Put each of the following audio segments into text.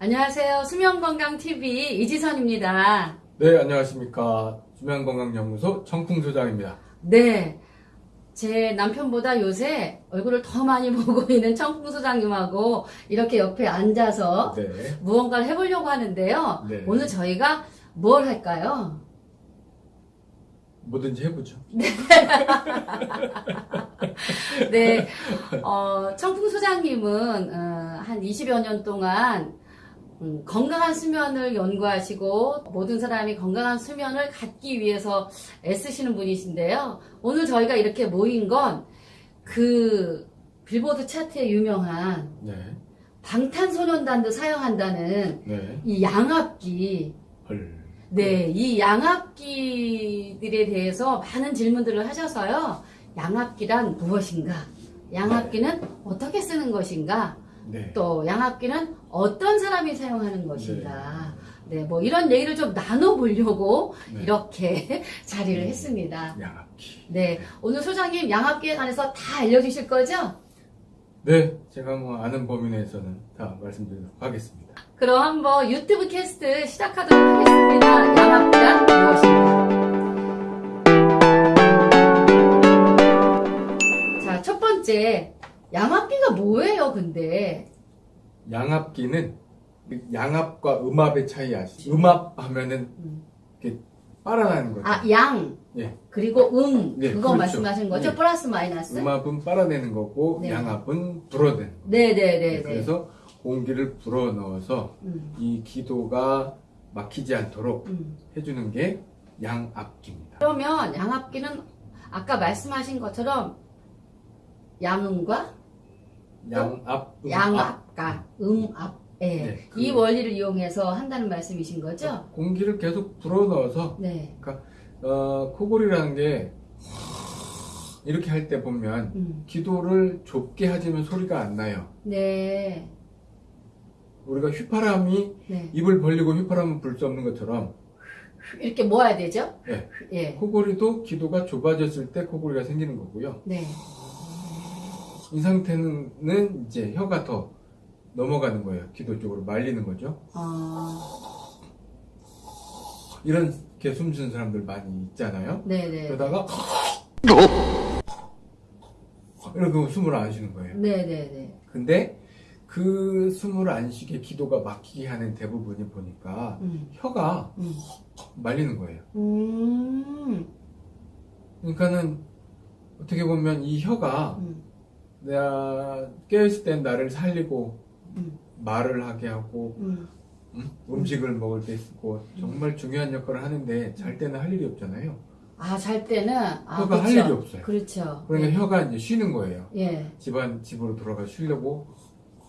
안녕하세요. 수면건강TV 이지선입니다. 네, 안녕하십니까. 수면건강연구소 청풍소장입니다. 네. 제 남편보다 요새 얼굴을 더 많이 보고 있는 청풍소장님하고 이렇게 옆에 앉아서 네. 무언가를 해보려고 하는데요. 네. 오늘 저희가 뭘 할까요? 뭐든지 해보죠. 네. 어, 청풍 소장님은 어, 한 20여 년 동안 음, 건강한 수면을 연구하시고 모든 사람이 건강한 수면을 갖기 위해서 애쓰시는 분이신데요. 오늘 저희가 이렇게 모인 건 그 빌보드 차트에 유명한 네. 방탄소년단도 사용한다는 네. 이 양압기 헐. 네, 이 양압기들에 대해서 많은 질문들을 하셔서요. 양압기란 무엇인가? 양압기는 어떻게 쓰는 것인가? 네. 또 양압기는 어떤 사람이 사용하는 것인가? 네, 뭐 이런 얘기를 좀 나눠보려고 네. 이렇게 자리를 음. 했습니다. 양압기. 네, 오늘 소장님 양압기에 관해서 다 알려주실 거죠? 네. 제가 뭐 아는 범위 내에서는 다 말씀드리도록 하겠습니다. 그럼 한번 유튜브 캐스트 시작하도록 하겠습니다. 양압기가 뭐예요, 근데? 양압기는 양압과 음압의 차이 아시죠? 음압 하면은 음. 이렇게 빨아나는 거죠. 아, 양. 예. 그리고 음. 네, 그거 그렇죠. 말씀하신 거죠? 네. 플러스 마이너스? 음압은 빨아내는 거고 네. 양압은 불어내는 거예요. 네네네 네. 그래서 공기를 불어 넣어서 음, 이 기도가 막히지 않도록 음. 해주는 게 양압기입니다. 그러면 양압기는 아까 말씀하신 것처럼 양음과 양압, 음압. 양압과 음압. 예. 네, 그- 이 원리를 이용해서 한다는 말씀이신 거죠? 공기를 계속 불어넣어서 네. 어, 코골이라는 게 이렇게 할 때 보면 음. 기도를 좁게 하지만 소리가 안 나요. 네. 우리가 휘파람이 네. 입을 벌리고 휘파람을 불수 없는 것처럼 이렇게 모아야 되죠? 네. 예. 코골이도 기도가 좁아졌을 때 코골이가 생기는 거고요. 네. 이 상태는 이제 혀가 더 넘어가는 거예요. 기도 쪽으로 말리는 거죠. 어, 이렇게 숨쉬는 사람들 많이 있잖아요. 네네. 그러다가 이렇게 숨을 안 쉬는 거예요. 네네네. 근데 그 숨을 안 쉬게 기도가 막히게 하는 대부분이 보니까 음. 혀가 음. 말리는 거예요. 음. 그러니까는 어떻게 보면 이 혀가 음. 내가 깨어있을 땐 나를 살리고 음. 말을 하게 하고 음. 음? 음식을 먹을 때 쓰고 정말 중요한 역할을 하는데 잘 때는 할 일이 없잖아요. 아, 잘 때는 아, 혀가 할 그쵸. 일이 없어요. 그렇죠. 그러니까 예. 혀가 이제 쉬는 거예요. 예. 집안 집으로 돌아가 쉬려고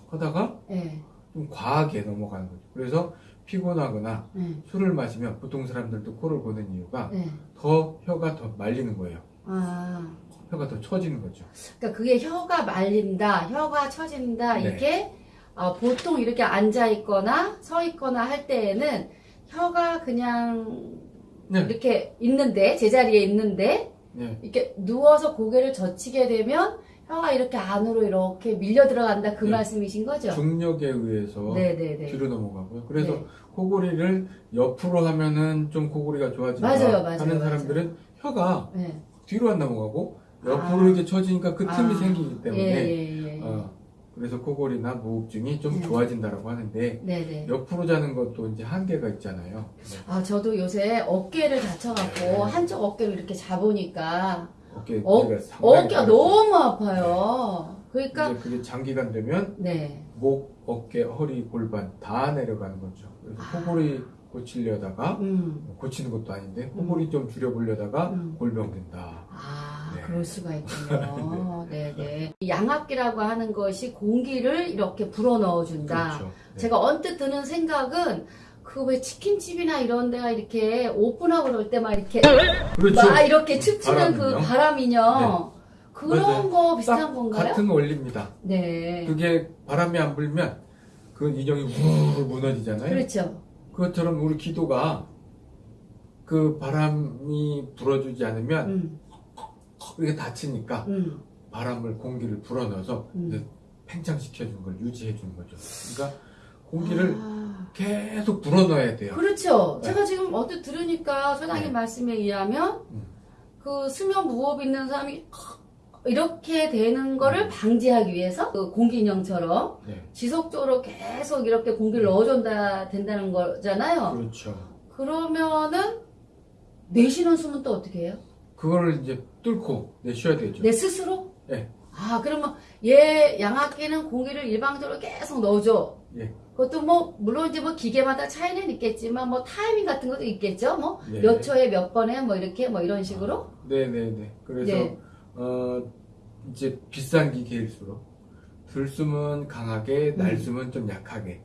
하다가 예. 좀 과하게 넘어가는 거죠. 그래서 피곤하거나 예. 술을 마시면 보통 사람들도 코를 고는 이유가 예. 더 혀가 더 말리는 거예요. 아. 혀가 더 처지는 거죠. 그러니까 그게 혀가 말린다, 혀가 처진다, 네. 이게 어, 보통 이렇게 앉아 있거나 서 있거나 할 때에는 혀가 그냥 네. 이렇게 있는데 제자리에 있는데 네. 이렇게 누워서 고개를 젖히게 되면 혀가 이렇게 안으로 이렇게 밀려 들어간다 그 네. 말씀이신 거죠? 중력에 의해서 네네네. 뒤로 넘어가고요. 그래서 네. 코골이를 옆으로 하면은 좀 코골이가 좋아진다 맞아요, 맞아요, 하는 맞아요. 사람들은 혀가 네. 뒤로 안 넘어가고 옆으로 아. 이렇게 처지니까 그 틈이 아. 생기기 때문에 예, 예, 예. 어, 그래서 코골이나 무호흡증이 좀 네. 좋아진다라고 하는데 네네. 옆으로 자는 것도 이제 한계가 있잖아요. 아 저도 요새 어깨를 다쳐갖고 네. 한쪽 어깨를 이렇게 잡으니까 어깨 어, 어깨가. 너무 아파요. 그러니까 이제 그게 장기간 되면 네. 목, 어깨, 허리, 골반 다 내려가는 거죠. 그래서 아. 코골이 고치려다가 음. 고치는 것도 아닌데 코골이 좀 줄여보려다가 음. 골병 된다. 아, 네. 그럴 수가 있군요. 네, 네. 이 양압기라고 하는 것이 공기를 이렇게 불어 넣어 준다. 그렇죠. 네. 제가 언뜻 드는 생각은 그 왜 치킨집이나 이런 데가 이렇게 오픈하고 그럴 때막 이렇게 그렇죠. 막 이렇게 춤추는 그 바람이요? 바람이요. 그런 맞아요. 거딱 비슷한 건가요? 같은 원리입니다. 네. 그게 바람이 안 불면 그 인형이 우르르 무너지잖아요. 그렇죠. 그것처럼 우리 기도가 그 바람이 불어주지 않으면 음, 이게 다치니까 음, 바람을 공기를 불어넣어서 음. 팽창시켜주는 걸 유지해주는 거죠. 그러니까 공기를 아, 계속 불어넣어야 돼요. 그렇죠. 네. 제가 지금 어떻게 들으니까 소장님 네. 말씀에 의하면 음. 그 수면 무호흡 있는 사람이 이렇게 되는 거를 방지하기 위해서 그 공기 인형처럼 네, 지속적으로 계속 이렇게 공기를 음. 넣어준다 된다는 거잖아요. 그렇죠. 그러면은 내쉬는 숨은 또 어떻게 해요? 그거를 이제 뚫고 내쉬어야 되죠. 내 스스로? 네. 아 그러면 얘 양압기는 공기를 일방적으로 계속 넣어줘. 예. 그것도 뭐 물론 이제 뭐 기계마다 차이는 있겠지만 뭐 타이밍 같은 것도 있겠죠. 뭐 네. 몇 초에 몇 번에 뭐 이렇게 뭐 이런 식으로. 네네네. 그래서 네. 어 이제 비싼 기계일수록 들숨은 강하게, 음. 날숨은 좀 약하게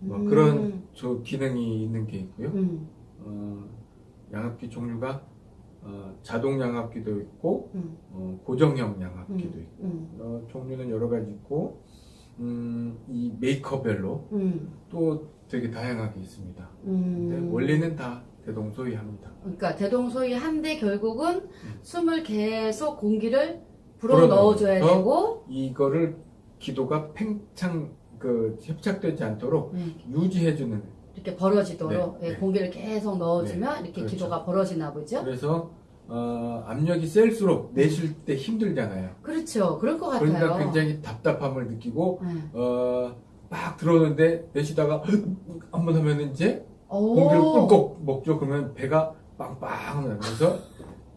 뭐 음. 그런 저 기능이 있는 게 있고요. 음, 어, 양압기 종류가 어, 자동 양압기도 있고 음, 어, 고정형 양압기도 음, 있고 음, 어, 종류는 여러 가지 있고 음, 이 메이커별로 음, 또 되게 다양하게 있습니다. 음. 근데 원리는 다 대동소이합니다. 그러니까 대동소이한데 결국은 음. 숨을 계속 공기를 불어 넣어줘야 되고 이거를 기도가 팽창 그 협착되지 않도록 음, 유지해주는 이렇게 벌어지도록 네, 예, 네. 공기를 계속 넣어주면 이렇게 그렇죠. 기도가 벌어지나 보죠. 그래서 어, 압력이 셀수록 내쉴 때 힘들잖아요. 그렇죠. 그럴 것 같아요. 그러니까 굉장히 답답함을 느끼고 네. 어, 막 들어오는데 내쉬다가 한번 하면 이제 오. 공기를 꿀꺽 먹죠. 그러면 배가 빵빵 나면서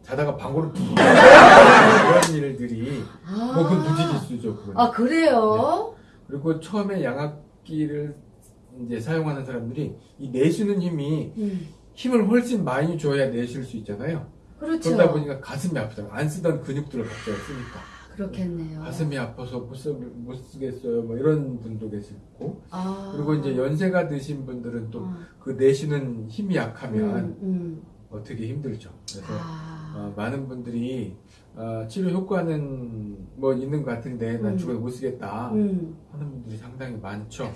자다가 방구를 푹 이런 일들이 아. 뭐 그건 무지기수죠. 그건. 아 그래요? 그리고 처음에 양압기를 이제 사용하는 사람들이 이 내쉬는 힘이 음, 힘을 훨씬 많이 줘야 내쉴 수 있잖아요. 그렇죠. 그러다 보니까 가슴이 아프잖아요. 안 쓰던 근육들을 갑자기 쓰니까. 그렇겠네요. 가슴이 아파서 못, 쓰, 못 쓰겠어요. 뭐 이런 분도 계시고. 아. 그리고 이제 연세가 드신 분들은 또 어. 그 내쉬는 힘이 약하면 음, 음. 어떻게 힘들죠. 그래서 아. 어, 많은 분들이 어, 치료 효과는 뭐 있는 것 같은데 난 음. 죽어도 못 쓰겠다 음. 하는 분들이 상당히 많죠.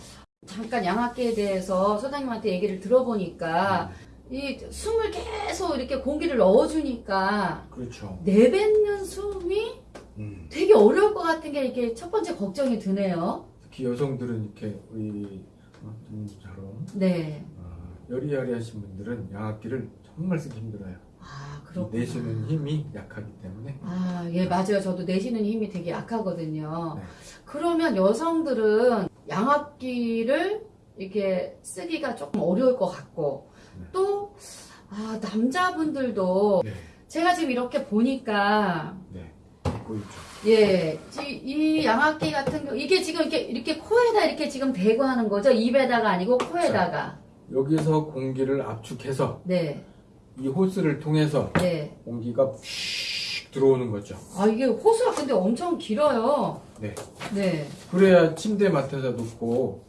잠깐 양압기에 대해서 소장님한테 얘기를 들어보니까 음, 이 숨을 계속 이렇게 공기를 넣어주니까 그렇죠. 내뱉는 숨이 음. 되게 어려울 것 같은 게 이게 첫 번째 걱정이 드네요. 특히 여성들은 이렇게 우리 어, 전처럼 네. 어, 여리여리하신 분들은 양압기를 정말 쓰기 힘들어요. 아, 이 그렇구나. 내쉬는 힘이 약하기 때문에 아, 예, 맞아요. 저도 내쉬는 힘이 되게 약하거든요. 네. 그러면 여성들은 양압기를 이렇게 쓰기가 조금 어려울 것 같고, 네. 또, 아, 남자분들도 네, 제가 지금 이렇게 보니까, 네. 예, 이, 이 양압기 같은 경우, 이게 지금 이렇게, 이렇게 코에다 이렇게 지금 대고 하는 거죠? 입에다가 아니고 코에다가. 여기서 공기를 압축해서 네, 이 호스를 통해서 네. 공기가 휙 들어오는 거죠. 아, 이게 호수가 근데 엄청 길어요. 네. 네. 그래야 침대 맡아서 놓고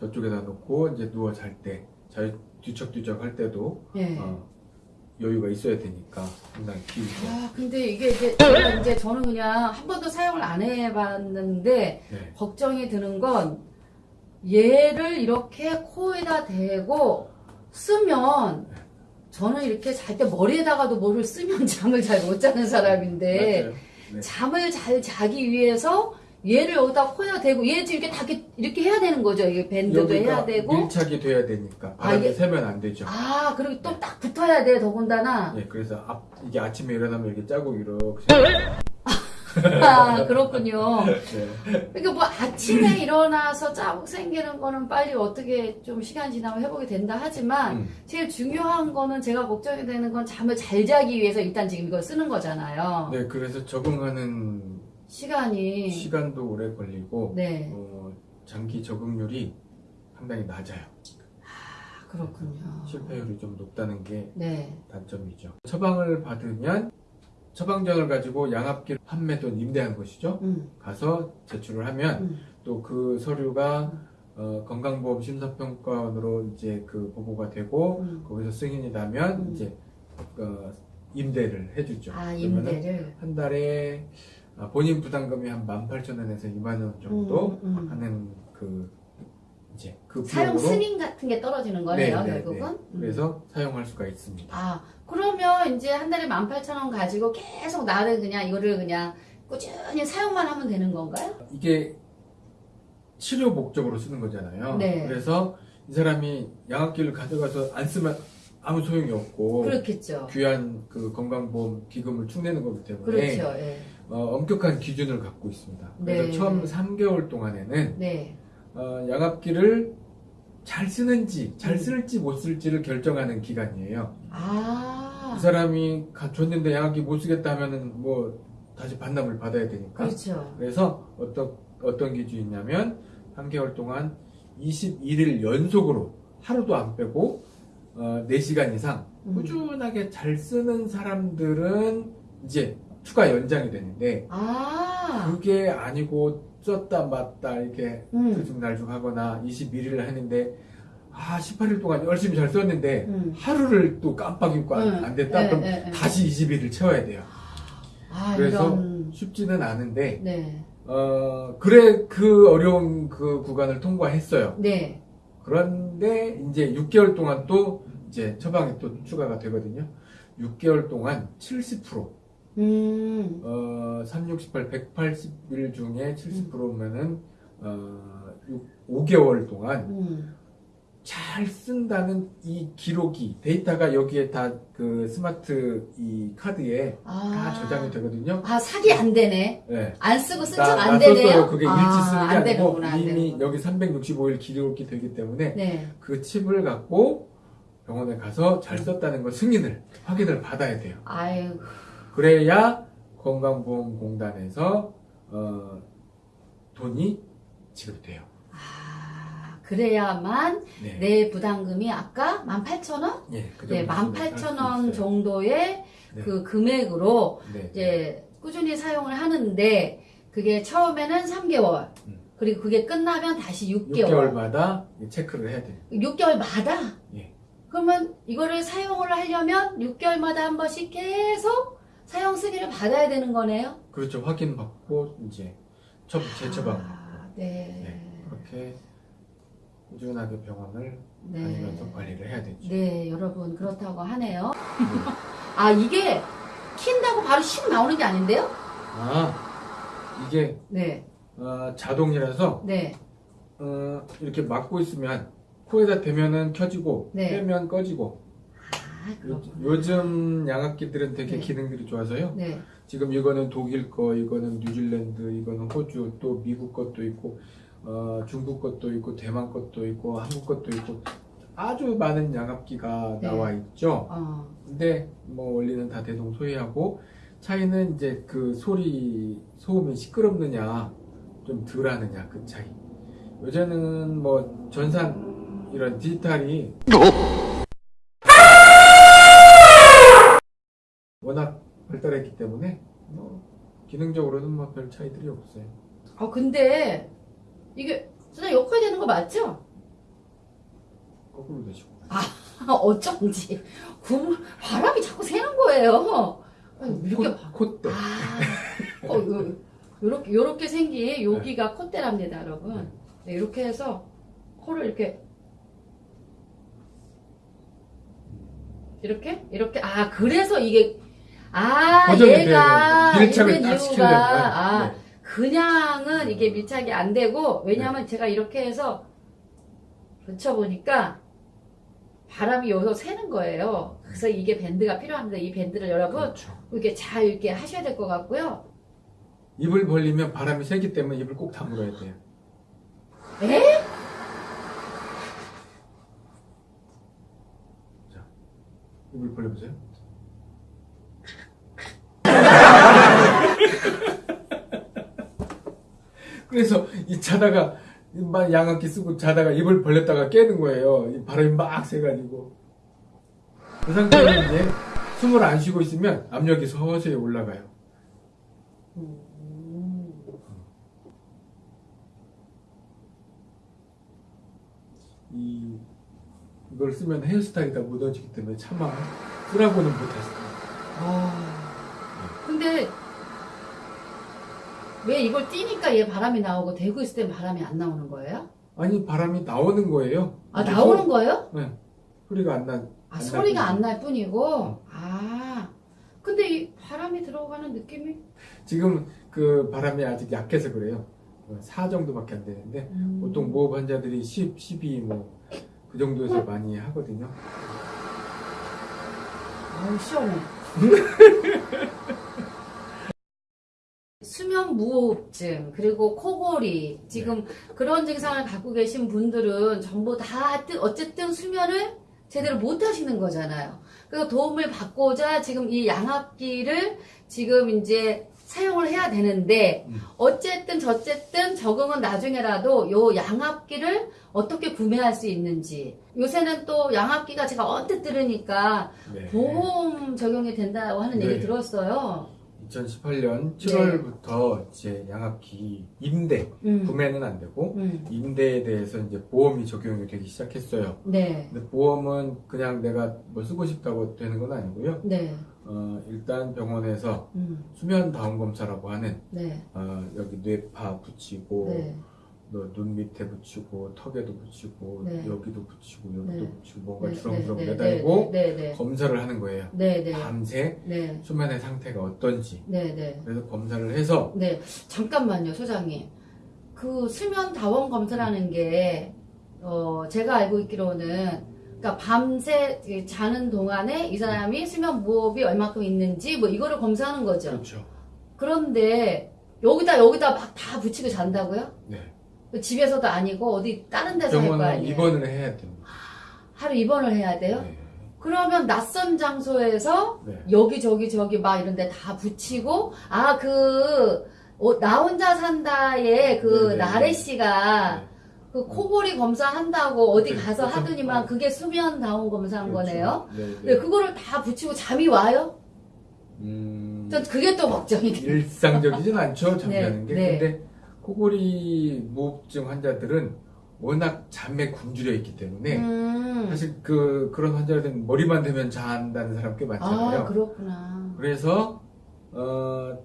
저쪽에다 놓고 이제 누워 잘 때, 잘 뒤척뒤척 할 때도 예. 어, 여유가 있어야 되니까 상당히 길죠. 아, 근데 이게 이제, 제가 이제 저는 그냥 한 번도 사용을 안 해봤는데, 네. 걱정이 드는 건, 얘를 이렇게 코에다 대고 쓰면, 저는 이렇게 잘 때 머리에다가도 뭐를 쓰면 잠을 잘 못 자는 사람인데. 네. 잠을 잘 자기 위해서 얘를 여기다 코에다 대고, 얘 지금 이렇게 다 이렇게, 해야 되는 거죠. 이게 밴드도 해야 되고. 밀착이 돼야 되니까 아, 바람이 이게- 새면 안 되죠. 아, 그리고 또 딱 붙어야 돼, 더군다나. 예, 그래서 앞, 이게 아침에 일어나면 이렇게 짜고 이렇게 아, 그렇군요. 네. 그러니까 뭐 아침에 일어나서 자국 생기는 거는 빨리 어떻게 좀 시간 지나면 회복이 된다 하지만 음, 제일 중요한 거는 제가 걱정이 되는 건 잠을 잘 자기 위해서 일단 지금 이걸 쓰는 거잖아요. 네, 그래서 적응하는 시간이 시간도 오래 걸리고 네 어, 장기 적응률이 상당히 낮아요. 아, 그렇군요. 실패율이 좀 높다는 게 네 단점이죠. 처방을 받으면 처방전을 가지고 양압기를 판매 또는 임대한 것이죠. 음, 가서 제출을 하면 음. 또그 서류가 어, 건강보험 심사평가원으로 이제 그 보고가 되고 음. 거기서 승인이 나면 음. 이제 어, 임대를 해주죠. 아 임대를 한 달에 아, 본인 부담금이 한 18,000원에서 2만 원 정도 음, 음. 하는 그 이제 그 사용 승인 같은 게 떨어지는 거네요 네, 네, 결국은. 네. 음. 그래서 사용할 수가 있습니다. 아, 그러면 이제 한 달에 18,000원 가지고 계속 나를 그냥 이거를 그냥 꾸준히 사용만 하면 되는 건가요? 이게 치료 목적으로 쓰는 거잖아요. 네. 그래서 이 사람이 양압기를 가져가서 안 쓰면 아무 소용이 없고 그렇겠죠. 귀한 그 건강보험 기금을 축내는 거기 때문에 그렇죠. 예. 어, 엄격한 기준을 갖고 있습니다. 그래서 네. 처음 3개월 동안에는 네. 어, 양압기를 잘 쓰는지 잘 음. 쓸지 못 쓸지를 결정하는 기간이에요. 아. 이 사람이 가- 줬는데 양압기 못 쓰겠다 하면은 뭐 다시 반납을 받아야 되니까. 그렇죠. 그래서 어떤 어떤 기준이냐면 3개월 동안 21일 연속으로 하루도 안 빼고 어, 4시간 이상 음. 꾸준하게 잘 쓰는 사람들은 이제 추가 연장이 되는데 아. 그게 아니고 썼다 맞다 이렇게 음. 들쭉날쭉 하거나 21일을 했는데 아 18일 동안 열심히 잘 썼는데 음. 하루를 또 깜빡 잊고 안, 음. 안 됐다 예, 그럼 예, 예. 다시 21일 채워야 돼요 아, 그래서 이런. 쉽지는 않은데 네. 어 그래 그 어려운 그 구간을 통과했어요 네. 그런데 이제 6개월 동안 또 이제 처방이 또 추가가 되거든요 6개월 동안 70% 음. 어, 3, 68, 180일 중에 70%면은 어, 5개월 동안 음. 잘 쓴다는 이 기록이 데이터가 여기에 다 그 스마트 이 카드에 아. 다 저장이 되거든요. 아, 사기 안 되네. 네. 안 쓰고 쓴 나- 척나안 되네요. 그게 일치 쓰는 게안 아니고 되는구나, 안 이미. 여기 365일 기록이 되기 때문에 네. 그 칩을 갖고 병원에 가서 잘 썼다는 걸 승인을 확인을 받아야 돼요. 아유. 그래야 건강보험공단에서 어, 돈이 지급돼요. 아, 그래야만 네. 내 부담금이 아까 18,000원? 예, 그 네, 정도 수준을 할수 18,000원 있어요. 정도의 네. 그 금액으로 네. 이제 꾸준히 사용을 하는데 그게 처음에는 3개월. 음. 그리고 그게 끝나면 다시 6개월. 6개월마다 체크를 해야 돼요. 6개월마다? 예. 그러면 이거를 사용을 하려면 6개월마다 한 번씩 계속 사용 승인을 받아야 되는 거네요? 그렇죠. 확인받고 이제 처, 재처방 아, 네. 네. 그렇게 꾸준하게 병원을 네. 다니면서 관리를 해야 되죠. 네, 여러분 그렇다고 하네요. 아, 이게 킨다고 바로 슉 나오는 게 아닌데요? 아 이게 네. 어, 자동이라서 네. 어, 이렇게 막고 있으면 코에다 대면은 켜지고 네. 빼면 꺼지고 그렇구나. 요즘 양압기들은 되게 네. 기능들이 좋아서요. 네. 지금 이거는 독일 거, 이거는 뉴질랜드, 이거는 호주, 또 미국 것도 있고, 어, 중국 것도 있고, 대만 것도 있고, 한국 것도 있고, 아주 많은 양압기가 네. 나와 있죠. 어. 근데 뭐 원리는 다 대동소이하고 차이는 이제 그 소리 소음이 시끄럽느냐 좀 덜하느냐 그 차이. 요새는 뭐 전산 이런 디지털이 워낙 발달했기 때문에 뭐 기능적으로는 뭐 별 차이들이 없어요. 아, 근데 이게 진짜 역할 되는 거 맞죠? 거꾸로 되시고. 아, 어쩐지 구 바람이 자꾸 새는 거예요. 이렇게 봐. 콧대. 아, 어, 요, 요렇게, 요렇게 생긴 여기가 콧대랍니다, 여러분. 네, 이렇게 해서 코를 이렇게 이렇게 이렇게 아 그래서 이게 아 얘가. 밀착을 딱 시키려면. 아 네. 그냥은 이게 밀착이 안 되고 왜냐하면 제가 이렇게 해서 붙여보니까 바람이 여기서 새는 거예요. 그래서 이게 밴드가 필요합니다. 이 밴드를 여러분 그렇죠. 이렇게 잘 이렇게 하셔야 될 것 같고요. 입을 벌리면 바람이 세기 때문에 입을 꼭 다물어야 돼요. 에? 입을 벌려보세요. 그래서 이 자다가 막 양압기 쓰고 자다가 입을 벌렸다가 깨는 거예요. 이 바람이 막 세가지고 그 상태에서 이제 숨을 안 쉬고 있으면 압력이 서서히 올라가요. 음. 이 이걸 쓰면 헤어스타일이 다 묻어지기 때문에 차마 쓰라고는 못하시요 아, 근데 왜 이걸 띄니까 얘 바람이 나오고 대고 있을 땐 바람이 안 나오는 거예요? 아니 바람이 나오는 거예요. 아 나오는 소- 거예요? 네. 소리가 안 나. 아 안 소리가 날안날 뿐이고 응. 아 근데 이 바람이 들어가는 느낌이 지금 그 바람이 아직 약해서 그래요. 4 정도밖에 안 되는데 음. 보통 무호흡 환자들이 10, 12 뭐 그 정도에서 많이 하거든요. 아우 시원해. 수면 무호흡증 그리고 코골이 지금 그런 증상을 갖고 계신 분들은 전부 다 어쨌든 수면을 제대로 못 하시는 거잖아요. 그래서 도움을 받고자 지금 이 양압기를 지금 이제 사용을 해야 되는데 음. 어쨌든 저쨌든 적응은 나중에라도 요 양압기를 어떻게 구매할 수 있는지 요새는 또 양압기가 제가 언뜻 들으니까 네. 보험 적용이 된다고 하는 네. 얘기 들었어요. 2018년 7월부터 이제 양압기 임대 음. 구매는 안 되고 음. 임대에 대해서 이제 보험이 적용이 되기 시작했어요. 네. 근데 보험은 그냥 내가 뭐 쓰고 싶다고 되는 건 아니고요. 네. 어, 일단 병원에서 음. 수면 다운 검사라고 하는 네. 어, 여기 뇌파 붙이고 네. 너 눈 밑에 붙이고 턱에도 붙이고 네. 여기도 붙이고 여기도 네. 붙이고 뭔가 네. 주렁주렁 네. 매달고 네. 네. 검사를 하는 거예요. 네. 네. 밤새 네. 수면의 상태가 어떤지 네. 네. 그래서 검사를 해서 네. 잠깐만요, 소장님. 그 수면 다원 검사라는 게, 어, 제가 알고 있기로는, 그러니까 밤새 자는 동안에 이 사람이 수면 무호흡이 얼마큼 있는지 뭐 이거를 검사하는 거죠. 그렇죠. 그런데 여기다 여기다 막 다 붙이고 잔다고요? 네. 집에서도 아니고 어디 다른 데서 할 거 아니에요? 입원을 해야 됩니다. 하루 입원을 해야 돼요? 네. 그러면 낯선 장소에서 네. 여기 저기 저기 막 이런 데 다 붙이고 아 그 나 혼자 산다에 그 네네. 나래 씨가 네. 그 코골이 검사한다고 어디 네, 가서 그렇죠. 하더니만 어. 그게 수면 다운 검사한 거네요. 그렇죠. 네, 근데 네. 그거를 다 붙이고 잠이 와요? 음, 전 그게 또 걱정이 돼요. 일상적이진 않죠, 잠자는 네, 게. 네. 근데 코골이 무호흡증 환자들은 워낙 잠에 굶주려 있기 때문에 음. 사실 그 그런 환자들은 머리만 대면 잔다는 사람 꽤 많잖아요. 아 그렇구나. 그래서 어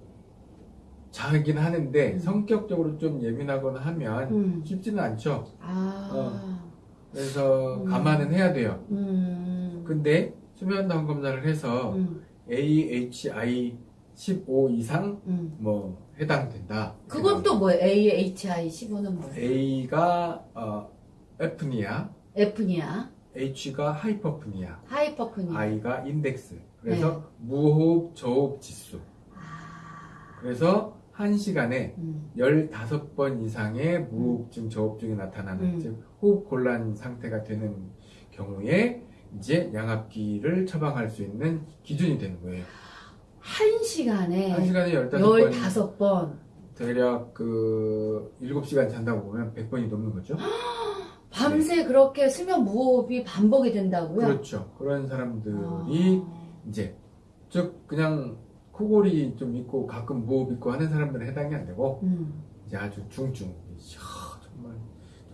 자긴 하는데 음. 성격적으로 좀 예민하거나 하면 음. 쉽지는 않죠. 아. 그래서 음. 감안은 해야 돼요. 음. 근데 수면 다운 검사를 해서 음. AHI 15 이상 음. 뭐 해당된다. 그건 또 뭐예요? AHI 15는 뭐예요? A가 어, 에프니아, F니아, H가 하이퍼프니아, 하이퍼프니아. I가 인덱스. 그래서 네. 무호흡 저호흡 지수. 아. 그래서 한 시간에 음. 15번 이상의 무호흡증, 저호흡증이 나타나는 음. 즉 호흡 곤란 상태가 되는 경우에 이제 양압기를 처방할 수 있는 기준이 되는 거예요. 한 시간에 한 시간에 15번 15번. 대략 그 7시간 잔다고 보면 100번이 넘는 거죠. 밤새 그렇게 수면 무호흡이 반복이 된다고요? 그렇죠. 그런 사람들이 아. 이제 즉 그냥 코골이 좀 있고 가끔 무호흡 있고 하는 사람들은 해당이 안 되고 음. 이제 아주 중증 이야, 정말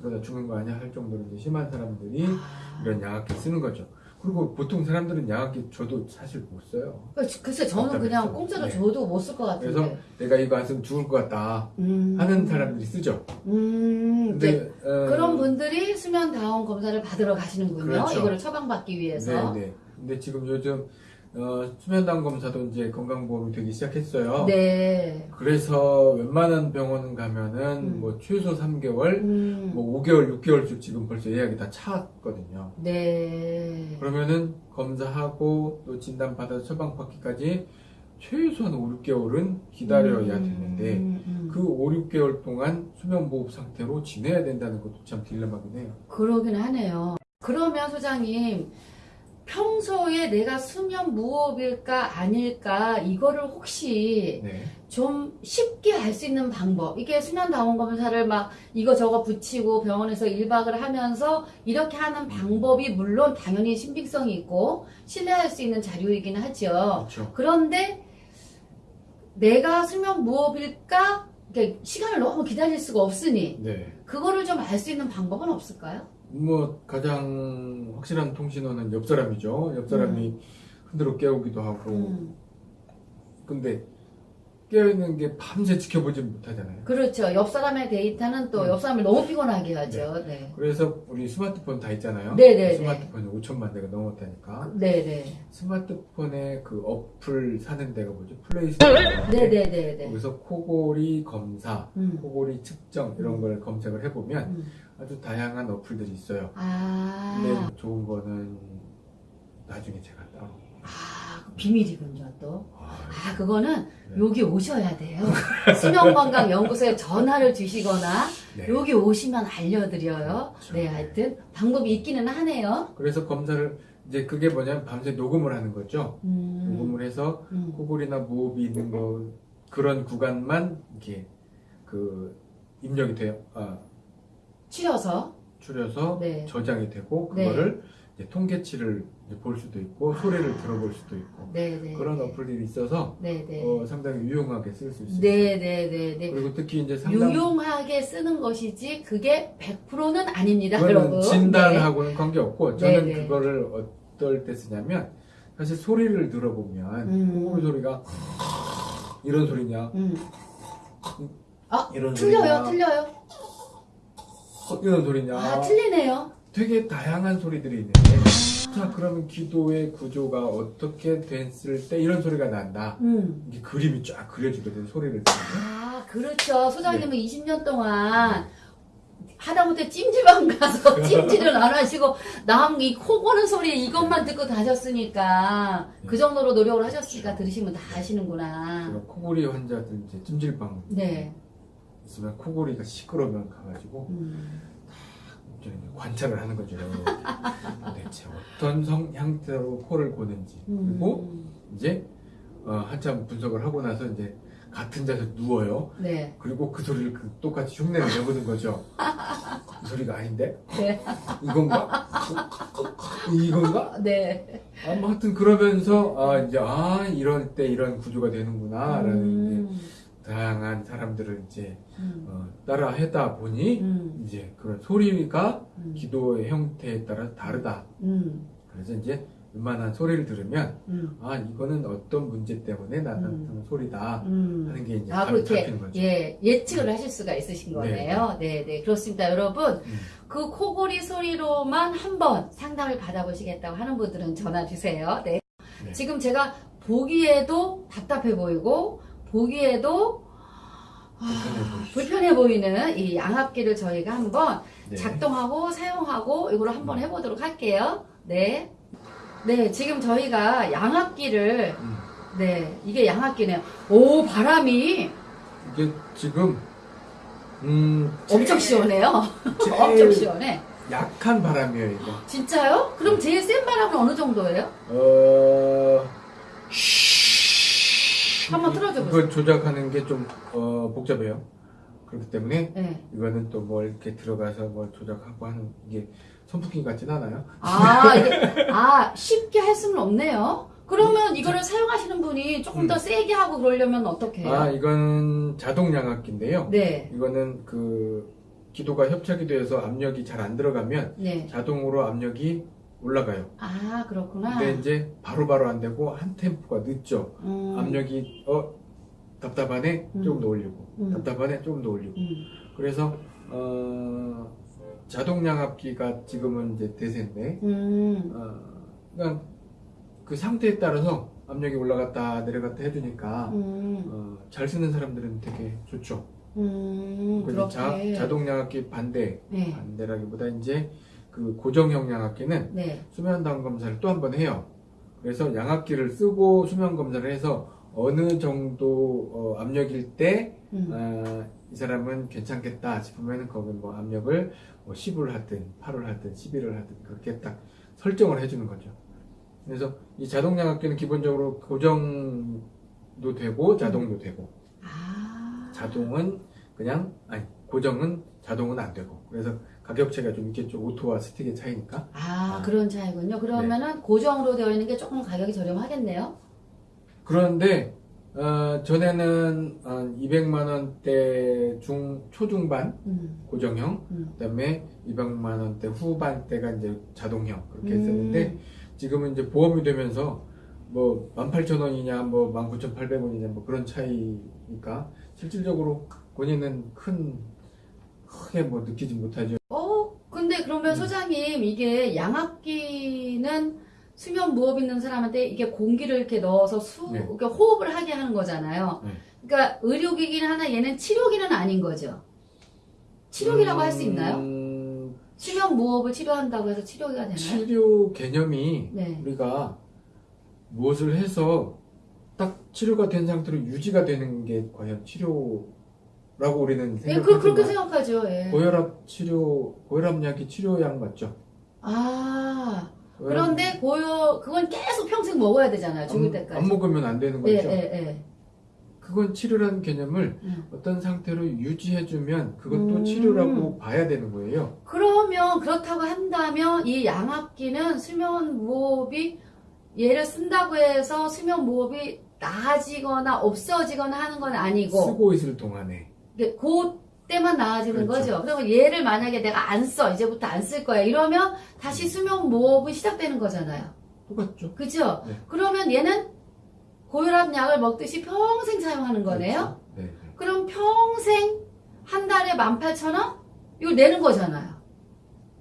저러다 죽는 거 아니야 할 정도로 이제 심한 사람들이 아. 이런 양압기 쓰는 거죠. 그리고 보통 사람들은 양압기 저도 사실 못 써요. 그- 글쎄 저는 그냥. 공짜로 네. 줘도 못 쓸 것 같은데. 그래서 내가 이거 안 쓰면 죽을 것 같다 음. 하는 사람들이 쓰죠. 음. 근데 어, 그런 분들이 수면 다운 검사를 받으러 가시는군요. 그렇죠. 이거를 처방받기 위해서. 네, 네. 근데 지금 요즘 어, 수면당 검사도 이제 건강보험이 되기 시작했어요. 네. 그래서 웬만한 병원 가면은 음. 뭐 최소 3개월, 음. 뭐 5개월, 6개월씩 지금 벌써 예약이 다 찼거든요. 네. 그러면은 검사하고 또 진단 받아서 처방받기까지 최소한 5, 6개월은 기다려야 음, 되는데 음, 음. 그 5, 6개월 동안 수면보호 상태로 지내야 된다는 것도 참 딜레마긴 해요. 그러긴 하네요. 그러면 소장님 평소에 내가 수면 무호흡일까 아닐까 이거를 혹시 네. 좀 쉽게 알 수 있는 방법 이게 수면 다운 검사를 막 이거 저거 붙이고 병원에서 1박을 하면서 이렇게 하는 방법이 물론 당연히 신빙성이 있고 신뢰할 수 있는 자료이긴 하죠. 그렇죠. 그런데 내가 수면 무호흡일까 이렇게 시간을 너무 기다릴 수가 없으니 네. 그거를 좀 알 수 있는 방법은 없을까요? 뭐 가장 확실한 통신원은 옆 사람이죠. 옆 사람이 흔들어 깨우기도 하고. 음. 근데 깨어있는 게 밤새 지켜보지 못하잖아요. 그렇죠. 옆 사람의 데이터는 또 음. 옆 사람을 너무 피곤하게 하죠. 네. 그래서 우리 스마트폰 다 있잖아요. 네네네. 스마트폰이 5천만 대가 넘었다니까. 네네. 스마트폰에 그 어플 사는 데가 뭐죠? 플레이스토어. 네네네네. 거기서 코골이 검사, 음. 코골이 측정 이런 걸 검색을 해보면 음. 아주 다양한 어플들이 있어요. 아. 근데 좋은 거는 나중에 제가 따로. 아, 그 비밀이군요, 또. 아, 아, 그거는 네. 여기 오셔야 돼요. 수면건강연구소에 전화를 주시거나 네. 여기 오시면 알려드려요. 그렇죠. 네, 하여튼 방법이 있기는 하네요. 그래서 검사를 이제 그게 뭐냐면 밤새 녹음을 하는 거죠. 음, 녹음을 해서 음. 코골이나 무호흡이 있는 거 그런 구간만 이렇게 그 입력이 돼요. 아, 추려서. 추려서 네. 저장이 되고 네. 그거를 통계치를 볼 수도 있고 소리를 들어볼 수도 있고 네네. 그런 어플들이 있어서 네네. 어, 상당히 유용하게 쓸 수 있어요. 네네네네. 그리고 특히 이제 상담 유용하게 쓰는 것이지 그게 100%는 아닙니다, 여러분. 진단하고는 관계 없고 저는 네, 네. 그거를 어떨 때 쓰냐면 사실 소리를 들어보면 음. 코골이 소리가 이런 소리냐 네. 음. 아, 이런 틀려요, 소리냐 틀려요. 이런 소리냐 아, 틀리네요. 되게 다양한 소리들이 있는데 자 그러면 기도의 구조가 어떻게 됐을 때 이런 소리가 난다 음. 이게 그림이 쫙 그려지거든 소리를 들으면 아, 그렇죠. 소장님은 네. 20년 동안 하다못해 찜질방 가서 찜질을 안 하시고 남이코 고는 소리 이것만 듣고 다셨으니까 그 정도로 노력을 하셨으니까 들으시면 다 아시는구나. 코골이 환자들 이제 찜질방 네. 있으면 코골이가 시끄러우면 가가지고 음. 이제 관찰을 하는 거죠 대체 어떤 성 형태로 코를 고는지 그리고 음. 이제 어, 한참 분석을 하고 나서 이제 같은 자세에 누워요 네. 그리고 그 소리를 그 똑같이 흉내를 내보는 거죠 이 소리가 아닌데 네. 이건가 어, 이건가 네. 아, 뭐 하여튼 그러면서 아 이제 아 이럴 때 이런 구조가 되는구나 라는 이제 음. 다양한 사람들을 이제 음. 어, 따라 하다 보니 음. 이제 그런 소리가 음. 기도의 형태에 따라 다르다. 음. 그래서 이제 웬만한 소리를 들으면 음. 아 이거는 어떤 문제 때문에 나타나는 소리다 음. 하는 게 이제 아, 그렇게. 예, 예측을 하실 수가 있으신 거네요. 네, 네. 그렇습니다. 여러분, 음. 그 코골이 소리로만 한번 상담을 받아보시겠다고 하는 분들은 전화 주세요. 네. 네. 지금 제가 보기에도 답답해 보이고, 보기에도 아, 불편해 보이는 이 양압기를 저희가 한번 네. 작동하고 사용하고 이걸 한번 해보도록 할게요. 네. 네, 지금 저희가 양압기를, 음. 네, 이게 양압기네요. 오, 바람이 이게 지금 음 엄청 시원해요. 엄청 시원해. 약한 바람이에요 이거. 진짜요? 그럼 제일 센 바람은 어느 정도예요? 어 한번 틀어줘 보세요. 그걸 조작하는 게좀 어, 복잡해요. 그렇기 때문에 네. 이거는 또 뭐 이렇게 들어가서 뭘 조작하고 하는 게 선풍기 같진 않아요. 아, 이게, 아, 쉽게 할 수는 없네요. 그러면 이거를 사용하시는 분이 조금 더 음. 세게 하고 그러려면 어떻게 해요? 아 이건 자동 양압기인데요. 네. 이거는 그 기도가 협착이 돼서 압력이 잘 안 들어가면 네. 자동으로 압력이 올라가요. 아, 그렇구나. 근데 이제 바로 바로 안 되고 한 템포가 늦죠. 음, 압력이 어 답답하네 음. 조금 더 올리고 음. 답답하네 조금 더 올리고 음, 그래서 어 자동 양압기가 지금은 이제 대세인데 음, 어 그냥 그 상태에 따라서 압력이 올라갔다 내려갔다 해주니까 음, 어, 잘 쓰는 사람들은 되게 좋죠. 자. 자동 양압기 반대 네. 반대라기보다 이제 그 고정형 양압기는 네. 수면 다운 검사를 또 한 번 해요. 그래서 양압기를 쓰고 수면 검사를 해서 어느 정도 어, 압력일 때 음, 아, 이 사람은 괜찮겠다 싶으면 거기 뭐 압력을 뭐 10을 하든 8을 하든 11을 하든 그렇게 딱 설정을 해주는 거죠. 그래서 이 자동 양압기는 기본적으로 고정도 되고 자동도 되고 아. 자동은 그냥 아니 고정은 자동은 안 되고 그래서 가격 차이가 좀 있겠죠 오토와 스틱의 차이니까 아, 아. 그런 차이군요. 그러면은 고정으로 되어 있는 게 조금 가격이 저렴하겠네요. 그런데 어, 전에는 한 200만 원대 중 초중반 음, 고정형 음. 그다음에 200만 원대 후반대가 이제 자동형 그렇게 음. 했었는데 지금은 이제 보험이 되면서 뭐 18,000원이냐 뭐 19,800원이냐 뭐 그런 차이니까 실질적으로 본인은 큰 크게 뭐 느끼지 못하죠. 그러면 음. 소장님, 이게 양압기는 수면 무호흡 있는 사람한테 이게 공기를 이렇게 넣어서 수, 네. 이렇게 호흡을 하게 하는 거잖아요. 네. 그러니까 의료기기는 하나, 얘는 치료기는 아닌 거죠. 치료기라고 할수 있나요? 음, 수면 무호흡을 치료한다고 해서 치료기가 되나요? 치료 개념이 네. 우리가 무엇을 해서 딱 치료가 된 상태로 유지가 되는 게 과연 치료 라고 우리는 예, 그, 그렇게 생각하죠. 예. 고혈압 치료 고혈압약이 치료약 맞죠? 아, 고혈압- 그런데 고요, 그건 계속 평생 먹어야 되잖아요. 죽을 안, 때까지. 안 먹으면 안 되는 거죠. 예, 예, 예. 그건 치료라는 개념을 음. 어떤 상태로 유지해주면 그것도 음. 치료라고 봐야 되는 거예요. 그러면 그렇다고 한다면 이 양압기는 수면 무호흡이 얘를 쓴다고 해서 수면 무호흡이 나아지거나 없어지거나 하는 건 아니고 쓰고 있을 동안에 그 때만 나아지는 그렇죠. 거죠. 그러면 얘를 만약에 내가 안 써, 이제부터 안 쓸 거야. 이러면 다시 수면 무호흡이 시작되는 거잖아요. 똑같죠. 그죠? 네. 그러면 얘는 고혈압 약을 먹듯이 평생 사용하는 거네요. 그렇죠. 네, 네. 그럼 평생 한 달에 18,000원? 이걸 내는 거잖아요.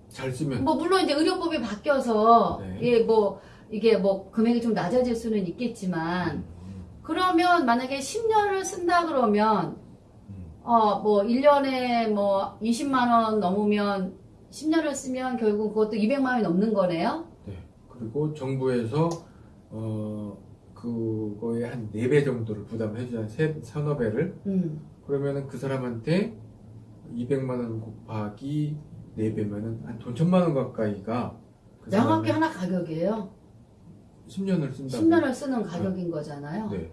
잘 쓰면 뭐 물론 이제 의료법이 바뀌어서 네. 이게 뭐 이게 뭐 금액이 좀 낮아질 수는 있겠지만 그러면 만약에 10년을 쓴다 그러면 음. 어 뭐 1년에 뭐 20만 원 넘으면 10년을 쓰면 결국 그것도 200만 원이 넘는 거네요. 네. 그리고 정부에서 어 그거의 한 4배 정도를 부담해 주잖아요. 세, 서너 배를. 음. 그러면은 그 사람한테 200만 원 곱하기 4배면은 한 돈 천만 원 가까이가 그 사람은 하나 가격이에요. 10년을 쓴다고. 10년을 쓰는 가격인 거잖아요. 네.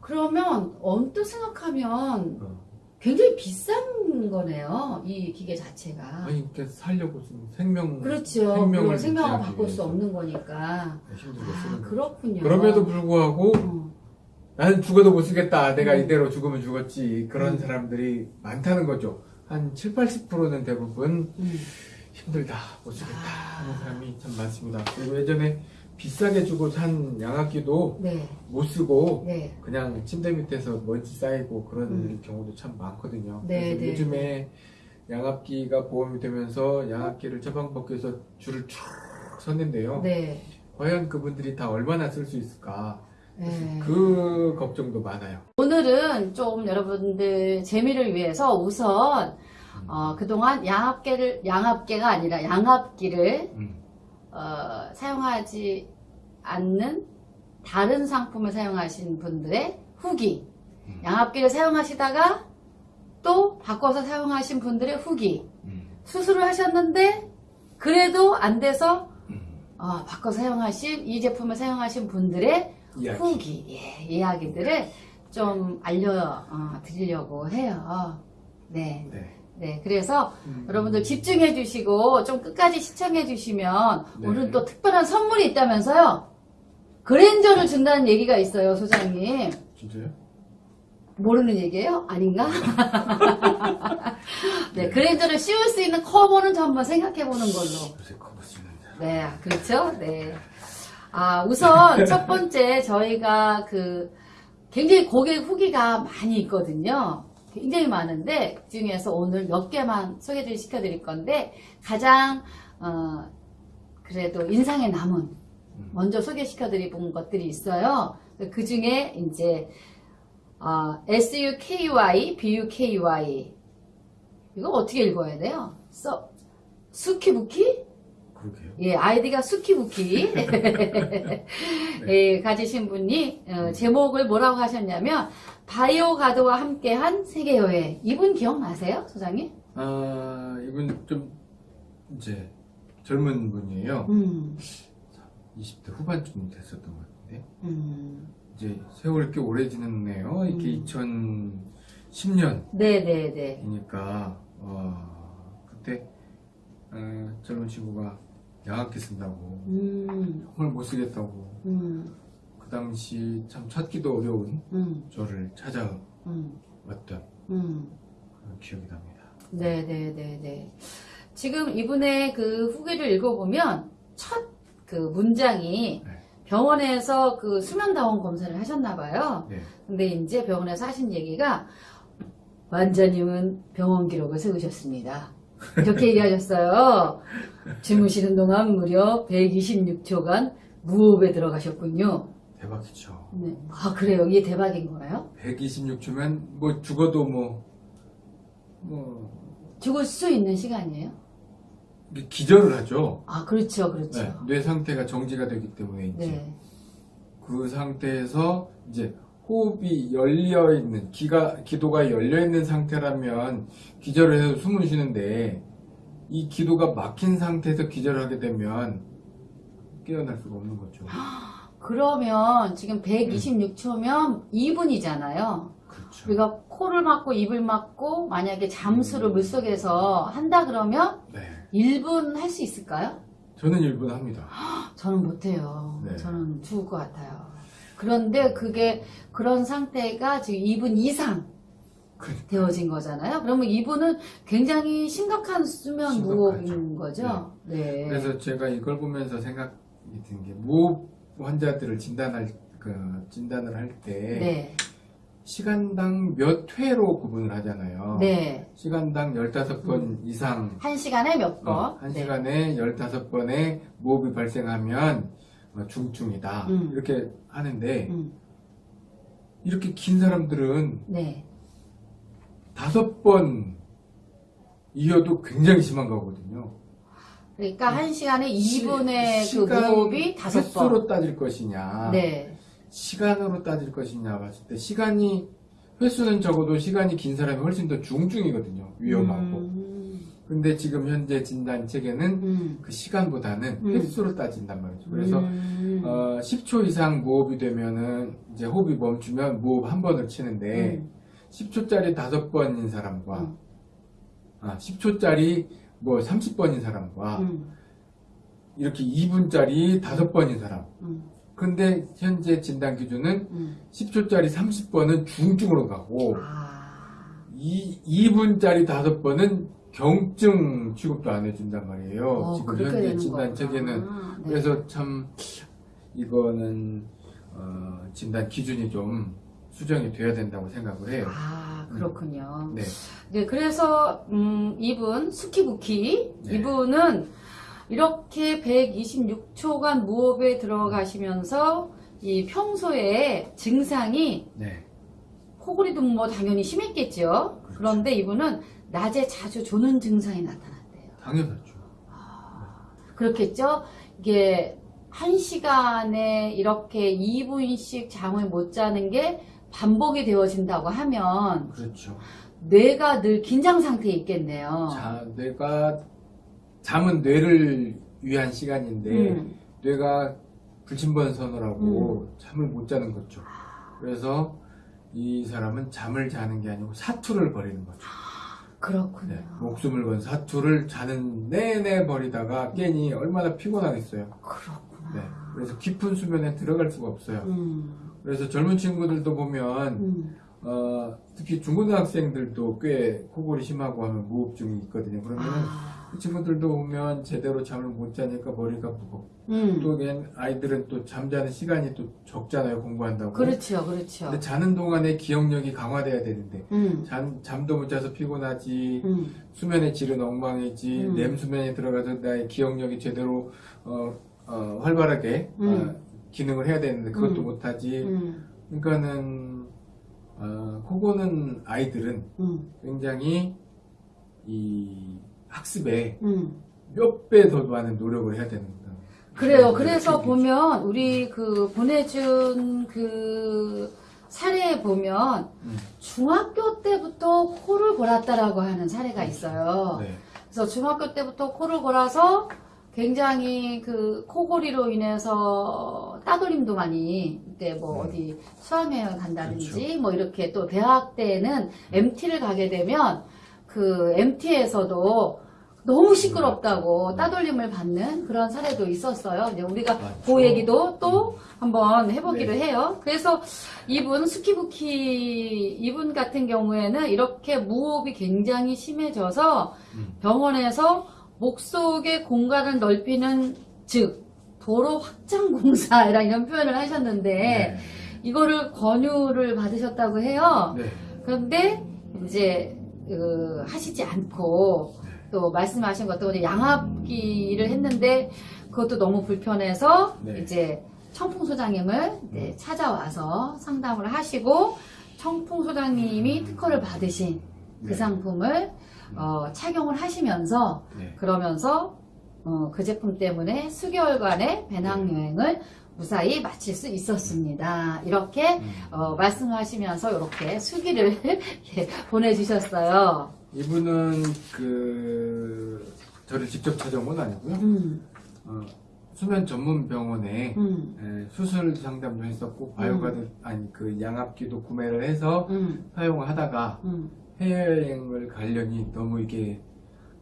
그러면 언뜻 생각하면 어. 굉장히 비싼 거네요. 이 기계 자체가. 아니 이렇게 살려고 쓰는 생명 그렇죠. 생명을 생명을 바꿀 수. 없는 거니까. 아, 쓰는 거예요. 그렇군요. 그럼에도 불구하고 어. 나는 죽어도 못 쓰겠다. 내가 음. 이대로 죽으면 죽었지. 그런 음. 사람들이 많다는 거죠. 한 7, 80%는 대부분 음. 힘들다. 못 쓰겠다. 아. 하는 사람이 참 많습니다. 그리고 예전에 비싸게 주고 산 양압기도 네, 못 쓰고 네. 그냥 침대 밑에서 먼지 쌓이고 그런 음. 경우도 참 많거든요. 네, 그래서 네, 요즘에 양압기가 보험이 되면서 양압기를 처방받기 위해서 줄을 쭉 섰는데요. 네. 과연 그분들이 다 얼마나 쓸 수 있을까? 네. 그 걱정도 많아요. 오늘은 좀 여러분들 재미를 위해서 우선 어, 그동안 양압계를 양압계가 아니라 양압기를 음. 어, 사용하지 않는 다른 상품을 사용하신 분들의 후기, 음. 양압기를 사용하시다가 또 바꿔서 사용하신 분들의 후기, 음. 수술을 하셨는데 그래도 안 돼서 음. 어, 바꿔 사용하신 이 제품을 사용하신 분들의 이야기. 후기, 예, 이야기들을 좀 알려 어, 드리려고 해요. 네, 네. 네. 그래서 음. 여러분들 집중해 주시고 좀 끝까지 시청해 주시면 네. 오늘 또 특별한 선물이 있다면서요. 그랜저를 준다는 얘기가 있어요, 소장님. 진짜요? 모르는 얘기예요? 아닌가? 네, 네. 그랜저를 씌울 수 있는 커버는 좀 한번 생각해 보는 걸로. 요새 커버 쓰는데. 네, 그렇죠. 네. 아, 우선 첫 번째 저희가 그 굉장히 고객 후기가 많이 있거든요. 굉장히 많은데 그 중에서 오늘 몇 개만 소개를 시켜드릴 건데 가장 어, 그래도 인상에 남은 음. 먼저 소개시켜드린 것들이 있어요. 그 중에 이제 어, SUKY, BUKY 이거 어떻게 읽어야 돼요? 써 수키부키? 그러게요. 예, 아이디가 수키부키 예, 가지신 분이 어, 제목을 뭐라고 하셨냐면 바이오 가드와 함께한 세계 여행. 이분 기억나세요, 소장님? 아, 이분 좀 이제 젊은 분이에요. 음, 20대 후반쯤 됐었던 것 같은데. 음, 이제 세월이 꽤 오래 지났네요. 이게 음. 2010년이니까, 네, 네, 네. 어, 그때, 어, 젊은 친구가 양압기 쓴다고, 음, 정말 못 쓰겠다고, 음, 그 당시 참 찾기도 어려운 음, 저를 찾아왔던 음, 음. 그런 기억이 납니다. 네, 네, 네, 네. 지금 이분의 그 후기를 읽어보면 첫 그 문장이 네. 병원에서 그 수면다원 검사를 하셨나 봐요. 네. 근데 이제 병원에서 하신 얘기가 원장님은 병원 기록을 세우셨습니다. 이렇게 얘기하셨어요. 주무시는 동안 무려 126초간 무호흡에 들어가셨군요. 대박이죠. 네. 아 그래요? 이게 대박인 거예요? 126초면 뭐 죽어도 뭐, 뭐, 죽을 수 있는 시간이에요? 기절을 하죠. 아 그렇죠, 그렇죠. 네, 뇌 상태가 정지가 되기 때문에 이제 네. 그 상태에서 이제 호흡이 열려 있는 기가 기도가 열려 있는 상태라면 기절을 해서 숨을 쉬는데 이 기도가 막힌 상태에서 기절을 하게 되면 깨어날 수가 없는 거죠. 그러면 지금 126초면 2분이잖아요. 그렇죠. 우리가 코를 막고 입을 막고 만약에 잠수를 음. 물속에서 한다 그러면 네. 1분 할 수 있을까요? 저는 1분 합니다. 저는 못해요. 네. 저는 죽을 것 같아요. 그런데 그게 그런 상태가 지금 2분 이상 그러니까. 되어진 거잖아요. 그러면 2분은 굉장히 심각한 수면. 무호흡인 거죠. 네. 그래서 제가 이걸 보면서 생각이 든게 무호흡 환자들을 진단할 그 진단을 할때 네. 시간당 몇 회로 구분을 하잖아요. 네. 시간당 15번 이상 한 시간에 몇 번? 어, 한 네. 시간에 15번의 무호흡이 발생하면 어, 중증이다. 음. 이렇게 하는데 음, 이렇게 긴 사람들은 네. 다섯 번 이어도 굉장히 심한 거거든요. 그러니까 한 시간에 시- 2분의 그 시간 무호흡이 다섯 번. 횟수로 따질 것이냐 네. 시간으로 따질 것이냐 봤을 때 시간이 횟수는 적어도 시간이 긴 사람이 훨씬 더 중증이거든요. 위험하고. 음, 근데 지금 현재 진단 체계는 음, 그 시간보다는 음. 횟수로 따진단 말이죠. 그래서 음, 어, 10초 이상 무호흡이 되면은 이제 호흡이 멈추면 무호흡 한 번을 치는데 음, 10초짜리 다섯 번인 사람과 음. 아, 10초짜리 뭐 30번인 사람과 음, 이렇게 2분짜리 다섯 번인 사람. 음, 근데 현재 진단 기준은 음. 10초짜리 30번은 중증으로 가고 아, 이 2분짜리 다섯 번은 경증 취급도 안 해준단 말이에요. 어, 지금 현재 진단. 체계는 네. 그래서 참 이거는 어, 진단 기준이 좀 수정이 돼야 된다고 생각을 해요. 아, 그렇군요. 네, 네, 그래서 음, 이분 수키부키 네. 이분은 이렇게 126초간 무호흡에 들어가시면서 이 평소에 증상이 네, 코골이도 뭐 당연히 심했겠죠. 그렇죠. 그런데 이분은 낮에 자주 조는 증상이 나타났대요. 당연하죠. 그렇겠죠? 이게 한 시간에 이렇게 2분씩 잠을 못 자는 게 반복이 되어진다고 하면 그렇죠. 뇌가 늘 긴장 상태에 있겠네요. 자, 뇌가 잠은 뇌를 위한 시간인데 음, 뇌가 불침번선을 하고 잠을 못 자는 거죠. 그래서 이 사람은 잠을 자는 게 아니고 사투를 벌이는 거죠. 그렇군요. 네, 목숨을 건 사투를 자는 내내 벌이다가 깨니 얼마나 피곤하겠어요. 그렇구나. 네, 그래서 깊은 수면에 들어갈 수가 없어요. 음, 그래서 젊은 친구들도 보면 음, 어, 특히 중고등학생들도 꽤 코골이 심하고 하면 무호흡증이 있거든요. 그러면 아, 그 친구들도 보면 제대로 잠을 못 자니까 머리가 무겁고 음, 또걔 아이들은 또 잠자는 시간이 또 적잖아요 공부한다고. 그렇죠, 그렇죠. 근데 자는 동안에 기억력이 강화돼야 되는데 음, 잠, 잠도 못 자서 피곤하지 음, 수면의 질은 엉망이지 음. 렘수면에 들어가서 나의 기억력이 제대로 어, 어, 활발하게 음. 어, 기능을 해야 되는데 그것도 음. 못하지 음, 그러니까는 어, 코고는 아이들은 음, 굉장히 이 학습에 음. 몇배 더 많은 노력을 해야 되는 거다. 그래요. 그래서 보면 우리 그 보내준 그 사례에 보면 음. 중학교 때부터 코를 골았다라고 하는 사례가 있어요. 네. 그래서 중학교 때부터 코를 골아서 굉장히 그 코골이로 인해서 따돌림도 많이 이때 뭐 음. 어디 수학여행 간다든지 그렇죠. 뭐 이렇게 또 대학 때는 MT를 가게 되면 그 MT에서도 너무 시끄럽다고 음. 따돌림을 받는 그런 사례도 있었어요. 이제 우리가 맞죠. 그 얘기도 또 한번 해보기로 네. 해요. 그래서 이분 스키부키 이분 같은 경우에는 이렇게 무호흡이 굉장히 심해져서 음. 병원에서 목 속의 공간을 넓히는 즉 도로 확장 공사랑 이런 표현을 하셨는데 네. 이거를 권유를 받으셨다고 해요. 네. 그런데 이제 그, 하시지 않고 또 말씀하신 것도 양압기를 했는데 그것도 너무 불편해서 네. 이제 청풍 소장님을 이제 찾아와서 상담을 하시고 청풍 소장님이 특허를 받으신 그 네. 상품을 어, 착용을 하시면서 네. 그러면서 어, 그 제품 때문에 수개월간의 배낭여행을 무사히 마칠 수 있었습니다. 이렇게 음. 어, 말씀하시면서 이렇게 수기를 보내주셨어요. 이분은 그 저를 직접 찾아온 건 아니고요. 음, 어, 수면 전문 병원에 음, 에, 수술 상담도 했었고 바이오가드 아니 그 양압기도 구매를 해서 음, 사용을 하다가 음, 해외여행을 가려니 너무 이게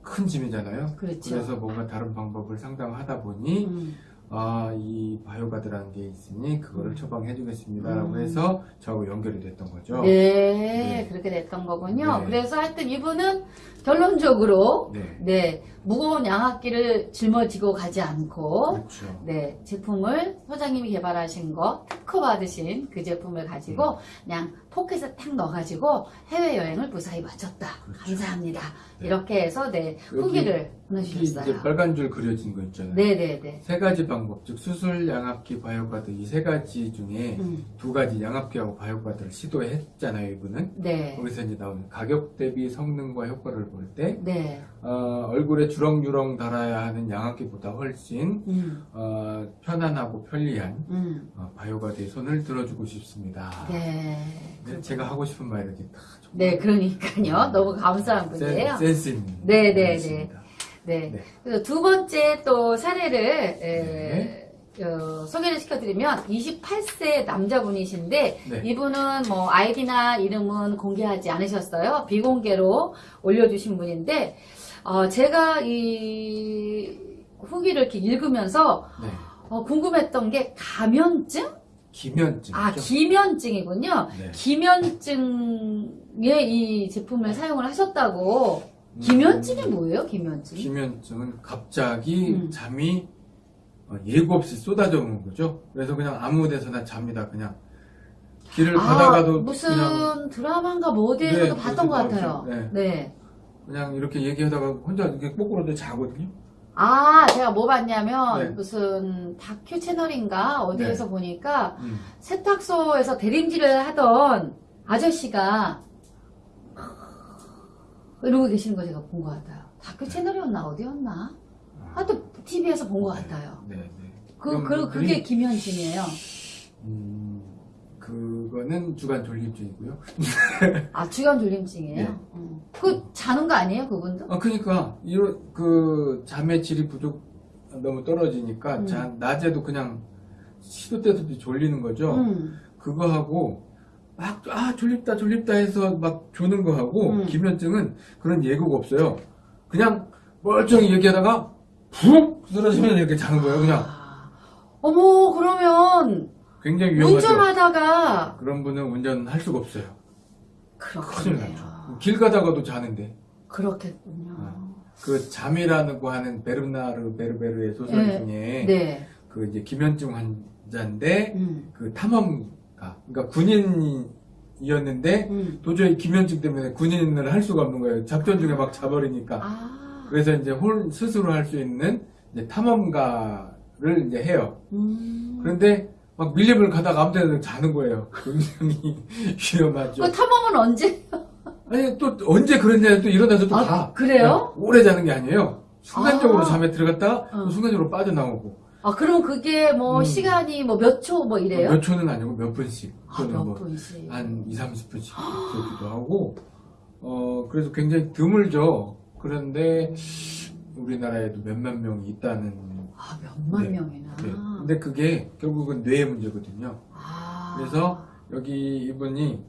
큰 짐이잖아요. 그렇죠. 래서 뭔가 다른 방법을 상담하다 보니 음, 아이 바이오가드라는 게 있으니 그거를 처방해 주겠습니다 라고 음. 해서 저하고 연결이 됐던 거죠. 네, 네. 그렇게 됐던 거군요. 네. 그래서 하여튼 이분은 결론적으로 네. 네, 무거운 양압기를 짊어지고 가지 않고 그렇죠. 네, 제품을 소장님이 개발하신 거 특허 받으신 그 제품을 가지고 그냥 포켓에 탁 넣어가지고 해외여행을 무사히 마쳤다. 그렇죠. 감사합니다. 네. 이렇게 해서 네, 후기를 보내주셨어요. 빨간 줄 그려진 거 있잖아요. 네네네. 세 가지 방법, 즉 수술, 양압기, 바이오가드 이 세 가지 중에 음, 두 가지 양압기하고 바이오가드를 시도했잖아요, 이분은. 네. 거기서 이제 나오는 가격 대비 성능과 효과를 볼 때, 네. 어, 얼굴에 주렁주렁 달아야 하는 양압기보다 훨씬 음, 어, 편안하고 편리한 음, 어, 바이오가드의 손을 들어주고 싶습니다. 네. 네, 제가 하고 싶은 말 이렇게 다 네, 그러니까요. 너무 감사한 분이에요. 센, 센스 있는 네, 네, 분이십니다. 네. 네. 그래서 두 번째 또 사례를 에, 어, 소개를 시켜드리면 28세 남자분이신데 네. 이분은 뭐 아이디나 이름은 공개하지 않으셨어요. 비공개로 올려주신 분인데 어, 제가 이 후기를 이렇게 읽으면서 네. 어, 궁금했던 게 가면증? 기면증. 아 기면증이군요. 네. 기면증에 이 제품을 사용을 하셨다고. 기면증이 뭐예요? 기면증? 기면증은 갑자기 음. 잠이 어, 예고 없이 쏟아져 오는 거죠. 그래서 그냥 아무 데서나 잡니다. 그냥 길을 아, 가다가도 무슨 드라마인가 뭐 어디에서도 네, 봤던 것 어디서 같아요. 봤죠. 네. 그냥 이렇게 얘기하다가 혼자 이렇게 거꾸로도 자거든요. 아, 제가 뭐 봤냐면 네. 무슨 다큐 채널인가 어디에서 보니까 음. 세탁소에서 대림질을 하던 아저씨가 이러고 계시는 거 제가 본 것 같아요. 다큐 채널이었나 어디였나? 하여튼 TV에서 본 것 같아요. 네, 네. 그, 그, 그게 기면증이에요. 음, 그거는 주간 졸립증이고요. 아, 주간 졸림증이에요? 네. 음. 그 자는 거 아니에요, 그분도? 아, 그러니까 이런 그 잠의 질이 부족 너무 떨어지니까 음. 자, 낮에도 그냥 시도 때도 졸리는 거죠. 음. 그거 하고 막 아 졸립다 졸립다 해서 막 조는 거 하고 음. 기면증은 그런 예고가 없어요. 그냥 멀쩡히 얘기하다가 푹 쓰러지면 이렇게 자는 거예요. 그냥 아, 어머, 그러면 굉장히 위험하죠. 운전하다가 그런 분은 운전할 수가 없어요. 그렇군요. 길 가다가도 자는데 그렇겠군요. 그 잠이라고 하는 베르나르 베르베르의 소설 네. 중에 네. 그 이제 기면증 환자인데 음. 그 탐험가 그러니까 군인 이었는데 음. 도저히 기면증 때문에 군인을 할 수가 없는 거예요. 작전 중에 막 자버리니까. 아. 그래서 이제 홀 스스로 할 수 있는 이제 탐험가를 이제 해요. 음. 그런데 막 밀림을 가다가 아무 데나 자는 거예요. 굉장히 위험하죠. 그 탐험은 언제? 아니 또 언제 그랬냐 또 일어나서 또 아, 가. 그래요? 네, 오래 자는 게 아니에요. 순간적으로 아. 잠에 들어갔다가 또 어. 순간적으로 빠져나오고 아, 그럼 그게 뭐 음. 시간이 뭐 몇 초 뭐 이래요? 몇 초는 아니고 몇 분씩 아, 또는 몇뭐 분씩. 한 2, 30분씩 그렇기도 하고 어 그래서 굉장히 드물죠. 그런데 우리나라에도 몇몇 명이 있다는 아, 몇만 네. 명이나. 네. 근데 그게 결국은 뇌의 문제거든요. 아. 그래서 여기 이분이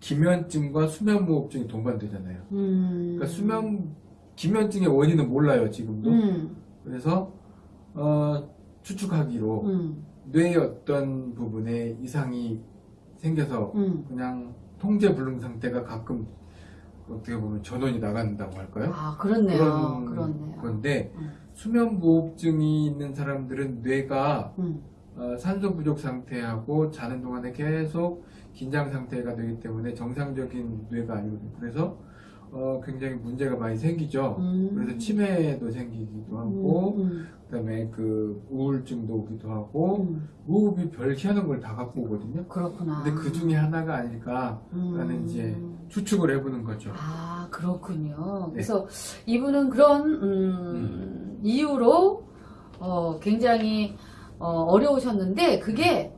기면증과 수면무호흡증이 동반되잖아요. 음. 그러니까 수면 기면증의 원인은 몰라요 지금도. 음. 그래서 어, 추측하기로 음. 뇌의 어떤 부분에 이상이 생겨서 음. 그냥 통제 불능 상태가 가끔 어떻게 보면 전원이 나간다고 할까요? 아, 그렇네요. 그런 그렇네요. 건데 음. 수면 무호흡증이 있는 사람들은 뇌가 음. 어, 산소 부족 상태하고 자는 동안에 계속 긴장 상태가 되기 때문에 정상적인 뇌가 아니거든요. 그래서 어, 굉장히 문제가 많이 생기죠. 음. 그래서 치매도 생기기도 하고 음, 그 다음에 그 우울증도 오기도 하고 음. 무호흡이 별 희한한 걸 다 갖고 오거든요. 그렇구나. 근데 그 중에 하나가 아닐까라는 음. 이제 추측을 해보는 거죠. 아, 그렇군요. 네. 그래서 이분은 그런, 음, 이유로, 어, 굉장히, 어, 려우셨는데 그게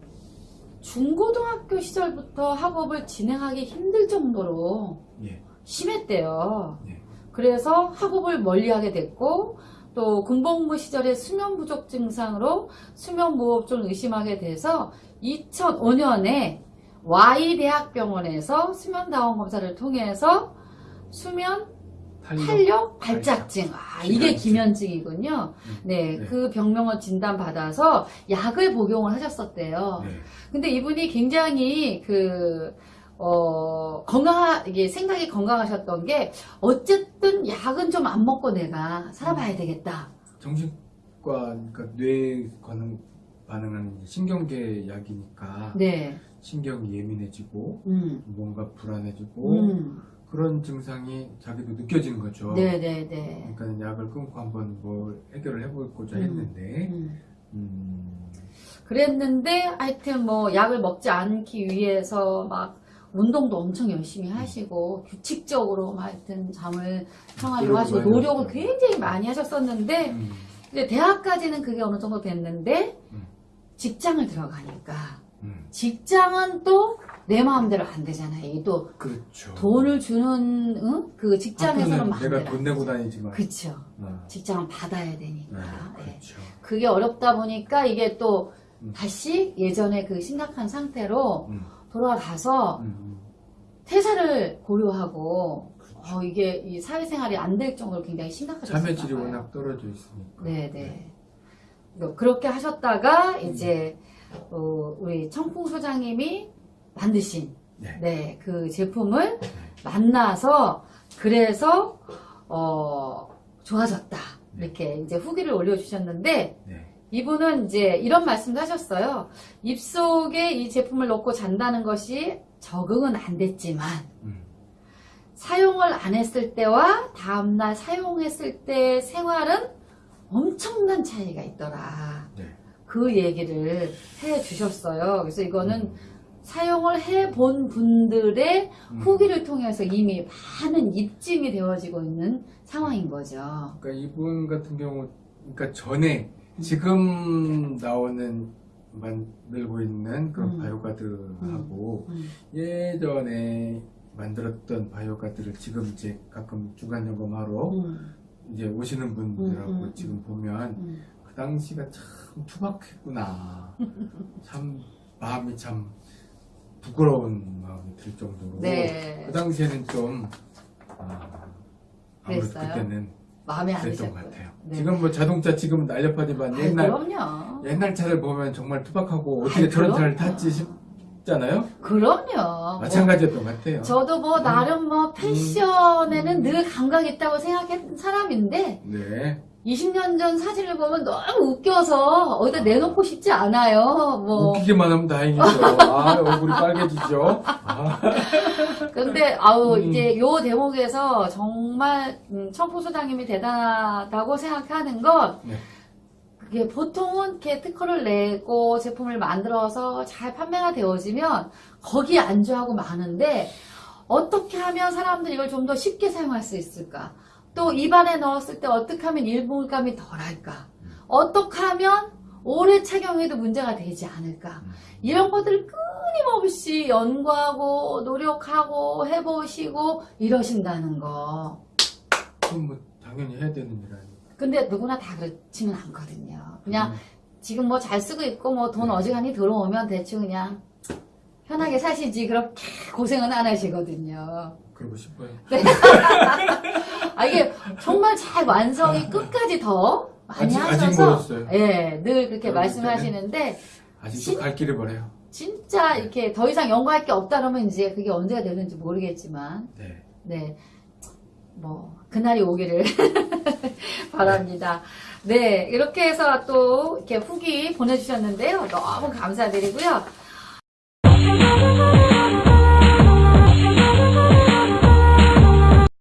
중고등학교 시절부터 학업을 진행하기 힘들 정도로 예. 심했대요. 예. 그래서 학업을 멀리하게 됐고, 또 군복무 시절에 수면 부족 증상으로 수면 무호흡증을 의심하게 돼서 2005년에 Y대학병원에서 수면 다원 검사를 통해서 수면 탄력, 발작증. 아, 이게 기면증. 기면증이군요. 음. 네, 네. 그 병명을 진단받아서 약을 복용을 하셨었대요. 네. 근데 이분이 굉장히 그, 어, 건강하, 이게 생각이 건강하셨던 게, 어쨌든 약은 좀 안 먹고 내가 살아봐야 되겠다. 정신과 그러니까 뇌 반응 반응하는 신경계 약이니까 네. 신경이 예민해지고 음. 뭔가 불안해지고 음. 그런 증상이 자기도 느껴지는 거죠. 네네네. 그러니까 약을 끊고 한번 뭘 해결을 해보고자 음. 했는데 음. 음, 그랬는데, 하여튼 뭐, 약을 먹지 않기 위해서 막, 운동도 엄청 열심히 하시고, 규칙적으로 막 하여튼 잠을 노력을 하시고, 노력을 하셨죠. 굉장히 많이 하셨었는데, 음, 이제 대학까지는 그게 어느 정도 됐는데, 음. 직장을 들어가니까, 음. 직장은 또 내 마음대로 안 되잖아요. 이게 또 그렇죠. 돈을 주는 응? 그 직장에서는 학교는 마음대로 내가 돈안 내고. 다니지만 그쵸. 어, 직장은 받아야 되니까. 네, 예. 그렇죠. 그게 어렵다 보니까 이게 또 음. 다시 예전에 그 심각한 상태로 음, 돌아가서 음, 퇴사를 고려하고 그렇죠. 어, 이게 이 사회생활이 안 될 정도로 굉장히 심각하셨어요. 참여질이 워낙 떨어져 있으니까. 네네. 그렇게 하셨다가 음. 이제 어, 우리 청풍 소장님이 만드신 네. 네, 그 제품을 만나서 그래서 어, 좋아졌다. 이렇게 이제 후기를 올려주셨는데 네. 이분은 이제 이런 말씀도 하셨어요. 입속에 이 제품을 넣고 잔다는 것이 적응은 안 됐지만 음, 사용을 안 했을 때와 다음날 사용했을 때 생활은 엄청난 차이가 있더라. 네. 그 얘기를 해 주셨어요. 그래서 이거는 음, 사용을 해본 분들의 음. 후기를 통해서 이미 많은 입증이 되어지고 있는 상황인 거죠. 그러니까 이분 같은 경우, 그러니까 전에 지금 나오는 만들고 있는 그런 음. 바이오가드하고 음, 예전에 만들었던 바이오가드를 지금 이제 가끔 중간 점검하러 음, 이제 오시는 분들하고 음, 음, 지금 보면 음. 그 당시가 참 투박했구나. 참 마음이 참 부끄러운 마음이 들 정도로 네. 그 당시에는 좀 아, 아무래도 그랬어요? 그때는 마음에 안 드셨고요. 것 같아요. 네. 지금 뭐 자동차 지금은 날렵하지만 아이, 옛날 그럼요. 옛날 차를 보면 정말 투박하고 어떻게 아이, 저런 차를 그럼요. 탔지 싶잖아요. 그럼요. 마찬가지였던 것 같아요. 저도 뭐 나름 뭐 패션에는 늘 감각 있다고 생각했던 사람인데 네. 20년 전 사진을 보면 너무 웃겨서 어디다 내놓고 싶지 않아요. 뭐 웃기기만 하면 다행이죠. 아, 얼굴이 빨개지죠. 아, 근데 아우 음. 이제 요 대목에서 정말 음, 청포 소장님이 대단하다고 생각하는 건 네. 그게 보통은 이렇게 특허를 내고 제품을 만들어서 잘 판매가 되어지면 거기에 안주하고 많은데 어떻게 하면 사람들이 이걸 좀 더 쉽게 사용할 수 있을까? 또 입안에 넣었을 때 어떻게 하면 일부감이 덜할까? 어떻게 하면 오래 착용해도 문제가 되지 않을까? 음. 이런 것들을 끊임없이 연구하고 노력하고 해보시고 이러신다는 거. 그건 뭐 당연히 해야 되는 일 아니에요. 근데 누구나 다 그렇지는 않거든요. 그냥 음. 지금 뭐 잘 쓰고 있고 뭐돈 네. 어지간히 들어오면 대충 그냥 편하게 사시지 그렇게 고생은 안 하시거든요. 그러고 싶어요. 아 이게 정말 잘 완성이 끝까지 더 많이 아직 하셔서. 예, 늘 그렇게 말씀하시는데 아직도 진- 갈 길을 멀어요. 진짜 이렇게 더 이상 연구할 게 없다 그러면 이제 그게 언제가 되는지 모르겠지만 네. 네 뭐 그날이 오기를 바랍니다. 네, 이렇게 해서 또 이렇게 후기 보내주셨는데요. 너무 감사드리고요.